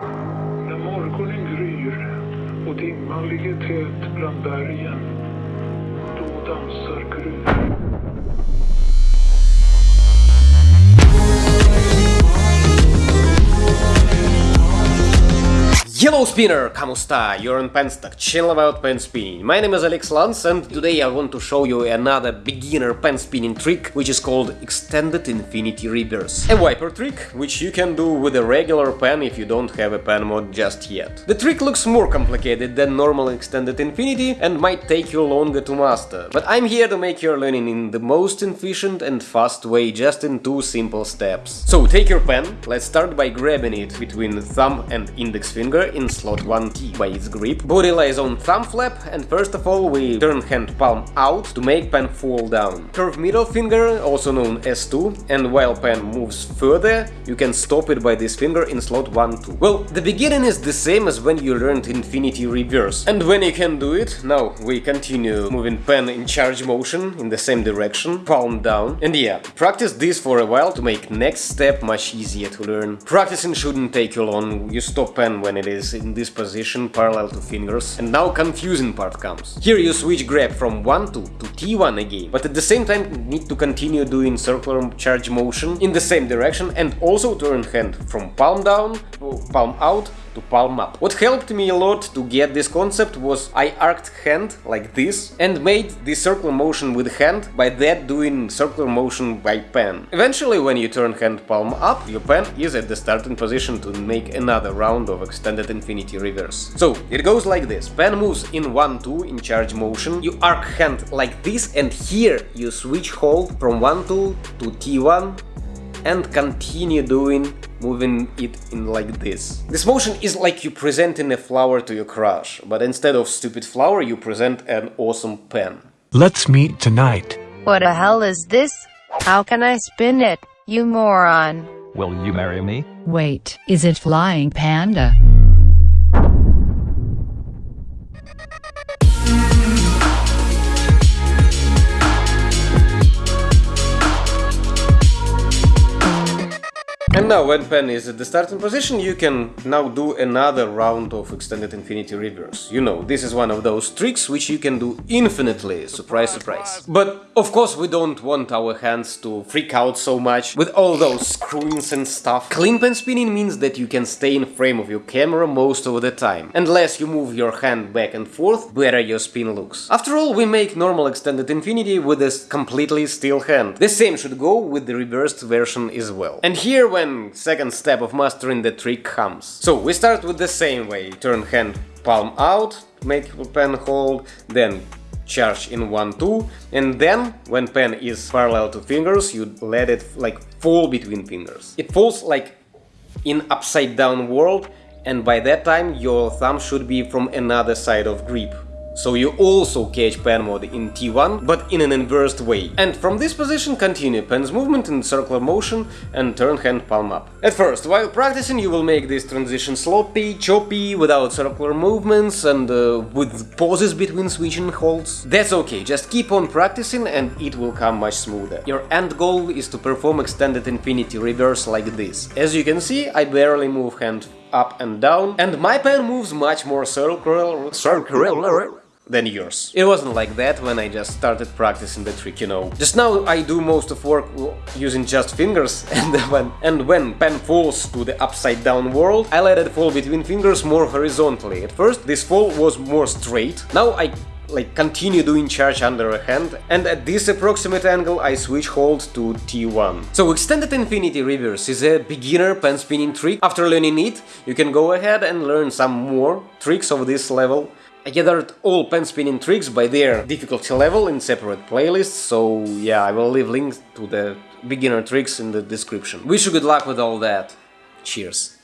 När morgonen gryr och dimman ligger tät bland bergen, då dansar Gry. Hello spinner, kamusta? You're on Penstock, channel about pen spinning. My name is Alex Lans and today I want to show you another beginner pen spinning trick which is called Extended Infinity Reverse. A wiper trick which you can do with a regular pen if you don't have a pen mod just yet. The trick looks more complicated than normal Extended Infinity and might take you longer to master, but I'm here to make your learning in the most efficient and fast way just in two simple steps. So take your pen, let's start by grabbing it between thumb and index finger in slot 1T by its grip. Body lies on thumb flap and first of all we turn hand palm out to make pen fall down. Curve middle finger, also known as 2, and while pen moves further, you can stop it by this finger in slot 1-2. Well, the beginning is the same as when you learned Infinity Reverse. And when you can do it, now we continue moving pen in charge motion in the same direction, palm down. And yeah, practice this for a while to make next step much easier to learn. Practicing shouldn't take you long, you stop pen when it is in this position parallel to fingers. And now confusing part comes. Here you switch grab from 1 to, to T1 again, but at the same time need to continue doing circular charge motion in the same direction and also turn hand from palm down, palm out to palm up. What helped me a lot to get this concept was I arced hand like this and made the circular motion with hand, by that doing circular motion by pen. Eventually when you turn hand palm up, your pen is at the starting position to make another round of extended infinity reverse. So it goes like this, pen moves in 1-2 in charge motion, you arc hand like this and here you switch hold from 1-2 to T1 and continue doing moving it in like this. This motion is like you presenting a flower to your crush, but instead of stupid flower you present an awesome pen. Let's meet tonight. What the hell is this? How can I spin it, you moron? Will you marry me? Wait, is it Flying Panda? Now when pen is at the starting position, you can now do another round of extended infinity reverse. You know, this is one of those tricks which you can do infinitely, surprise surprise. But of course we don't want our hands to freak out so much with all those screens and stuff. Clean pen spinning means that you can stay in frame of your camera most of the time. And less you move your hand back and forth, better your spin looks. After all, we make normal extended infinity with a completely still hand. The same should go with the reversed version as well. And here when second step of mastering the trick comes. So we start with the same way, turn hand palm out, make pen hold, then charge in 1-2 and then when pen is parallel to fingers you let it like fall between fingers. It falls like in upside down world and by that time your thumb should be from another side of grip. So you also catch pen mode in T1, but in an inversed way. And from this position continue pen's movement in circular motion and turn hand palm up. At first, while practicing you will make this transition sloppy, choppy, without circular movements and uh, with pauses between switching holds. That's okay, just keep on practicing and it will come much smoother. Your end goal is to perform extended infinity reverse like this. As you can see, I barely move hand up and down, and my pen moves much more circular, circular than yours. It wasn't like that when I just started practicing the trick, you know. Just now I do most of work using just fingers and when, and when pen falls to the upside down world, I let it fall between fingers more horizontally. At first this fall was more straight, now I like continue doing charge under a hand and at this approximate angle I switch hold to T1. So extended infinity reverse is a beginner pen spinning trick. After learning it, you can go ahead and learn some more tricks of this level I gathered all pen spinning tricks by their difficulty level in separate playlists, so yeah, I will leave links to the beginner tricks in the description. Wish you good luck with all that. Cheers.